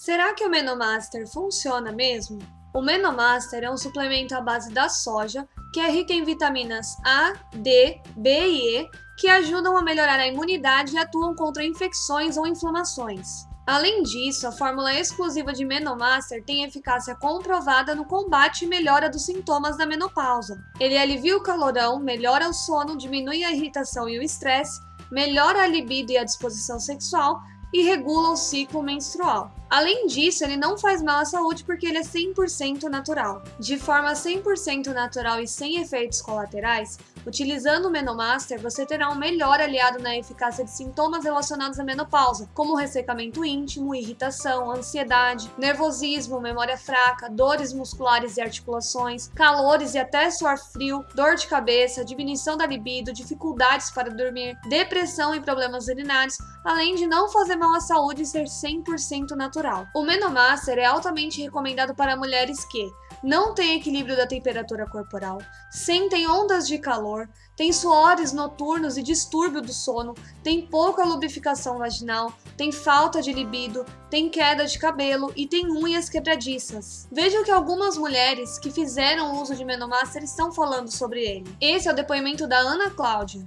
Será que o Menomaster funciona mesmo? O Menomaster é um suplemento à base da soja, que é rico em vitaminas A, D, B e E, que ajudam a melhorar a imunidade e atuam contra infecções ou inflamações. Além disso, a fórmula exclusiva de Menomaster tem eficácia comprovada no combate e melhora dos sintomas da menopausa. Ele alivia o calorão, melhora o sono, diminui a irritação e o estresse, melhora a libido e a disposição sexual e regula o ciclo menstrual. Além disso, ele não faz mal à saúde porque ele é 100% natural. De forma 100% natural e sem efeitos colaterais, utilizando o Menomaster, você terá um melhor aliado na eficácia de sintomas relacionados à menopausa, como ressecamento íntimo, irritação, ansiedade, nervosismo, memória fraca, dores musculares e articulações, calores e até suor frio, dor de cabeça, diminuição da libido, dificuldades para dormir, depressão e problemas urinários, além de não fazer à saúde ser 100% natural. O Menomaster é altamente recomendado para mulheres que não têm equilíbrio da temperatura corporal, sentem ondas de calor, têm suores noturnos e distúrbio do sono, têm pouca lubrificação vaginal, têm falta de libido, têm queda de cabelo e têm unhas quebradiças. Veja o que algumas mulheres que fizeram uso de Menomaster estão falando sobre ele. Esse é o depoimento da Ana Cláudia.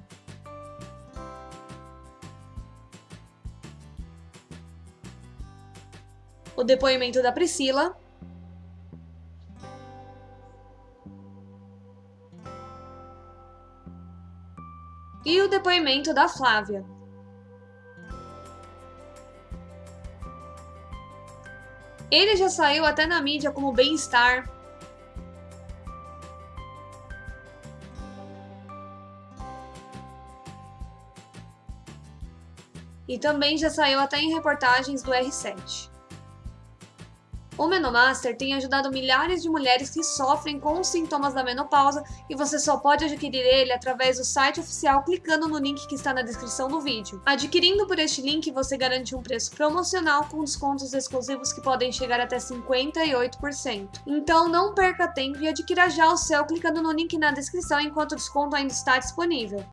O depoimento da Priscila. E o depoimento da Flávia. Ele já saiu até na mídia como bem-estar. E também já saiu até em reportagens do R7. O Menomaster tem ajudado milhares de mulheres que sofrem com os sintomas da menopausa e você só pode adquirir ele através do site oficial clicando no link que está na descrição do vídeo. Adquirindo por este link, você garante um preço promocional com descontos exclusivos que podem chegar até 58%. Então não perca tempo e adquira já o seu clicando no link na descrição enquanto o desconto ainda está disponível.